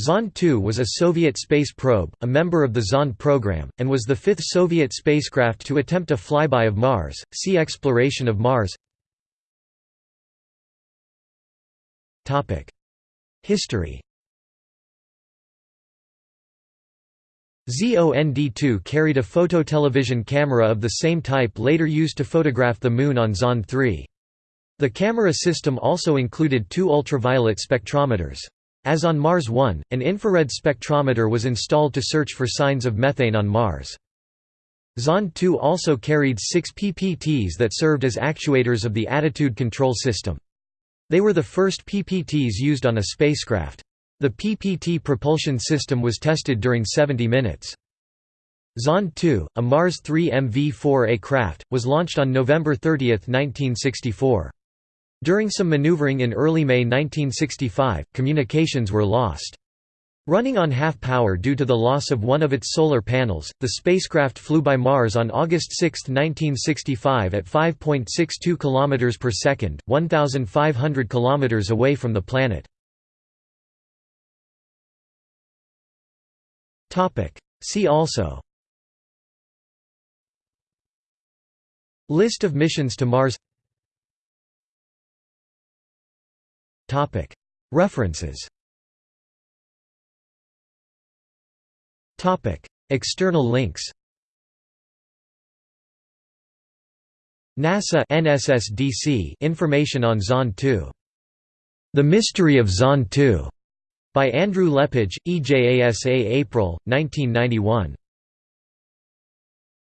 Zond 2 was a Soviet space probe, a member of the Zond program, and was the fifth Soviet spacecraft to attempt a flyby of Mars. See Exploration of Mars. Topic: History. ZOND-2 carried a phototelevision camera of the same type later used to photograph the Moon on Zond 3. The camera system also included two ultraviolet spectrometers. As on Mars 1, an infrared spectrometer was installed to search for signs of methane on Mars. Zond 2 also carried six PPTs that served as actuators of the attitude control system. They were the first PPTs used on a spacecraft. The PPT propulsion system was tested during 70 minutes. Zond 2, a Mars 3 MV-4A craft, was launched on November 30, 1964. During some maneuvering in early May 1965, communications were lost. Running on half power due to the loss of one of its solar panels, the spacecraft flew by Mars on August 6, 1965 at 5.62 km per second, 1,500 km away from the planet. See also List of missions to Mars References External links NASA NSSDC information on Zond 2. The Mystery of Zond 2 by Andrew Lepage, EJASA April, 1991.